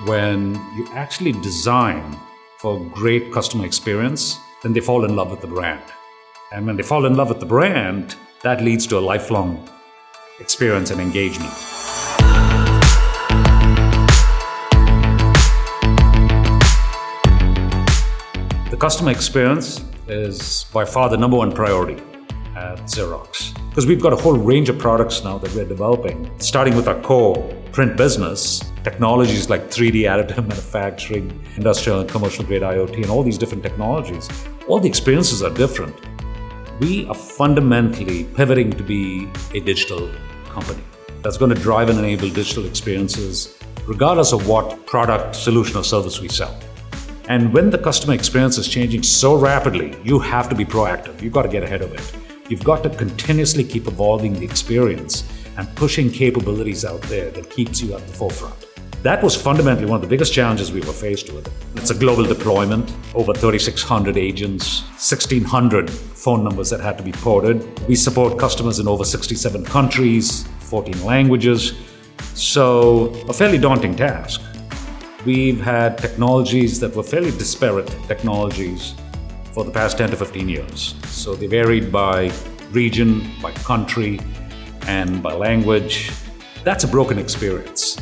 when you actually design for great customer experience, then they fall in love with the brand. And when they fall in love with the brand, that leads to a lifelong experience and engagement. The customer experience is by far the number one priority at Xerox. Because we've got a whole range of products now that we're developing, starting with our core print business, technologies like 3D additive manufacturing, industrial and commercial grade IoT, and all these different technologies. All the experiences are different. We are fundamentally pivoting to be a digital company that's going to drive and enable digital experiences regardless of what product, solution, or service we sell. And when the customer experience is changing so rapidly, you have to be proactive. You've got to get ahead of it. You've got to continuously keep evolving the experience and pushing capabilities out there that keeps you at the forefront. That was fundamentally one of the biggest challenges we were faced with. It's a global deployment, over 3,600 agents, 1,600 phone numbers that had to be ported. We support customers in over 67 countries, 14 languages, so a fairly daunting task. We've had technologies that were fairly disparate technologies for the past 10 to 15 years. So they varied by region, by country, and by language. That's a broken experience.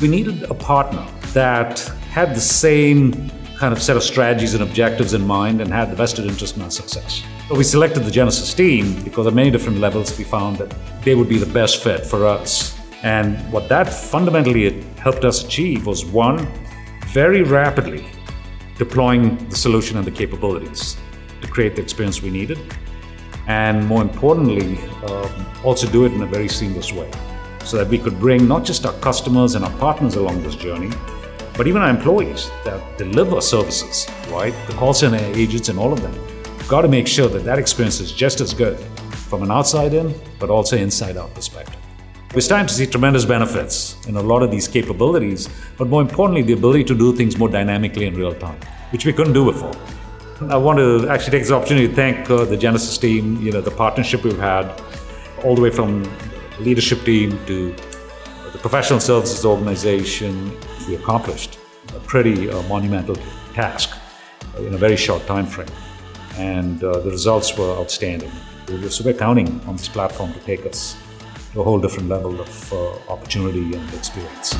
We needed a partner that had the same kind of set of strategies and objectives in mind and had the vested interest in our success. So we selected the Genesys team because at many different levels we found that they would be the best fit for us. And what that fundamentally helped us achieve was one, very rapidly deploying the solution and the capabilities to create the experience we needed. And more importantly, um, also do it in a very seamless way so that we could bring not just our customers and our partners along this journey, but even our employees that deliver services, right? The call center agents and all of them. got to make sure that that experience is just as good from an outside in, but also inside out perspective. We're starting to see tremendous benefits in a lot of these capabilities, but more importantly, the ability to do things more dynamically in real time, which we couldn't do before. I want to actually take this opportunity to thank uh, the Genesys team, you know, the partnership we've had, all the way from leadership team to the professional services organization. We accomplished a pretty uh, monumental task in a very short time frame. And uh, the results were outstanding. So we're counting on this platform to take us a whole different level of uh, opportunity and experience.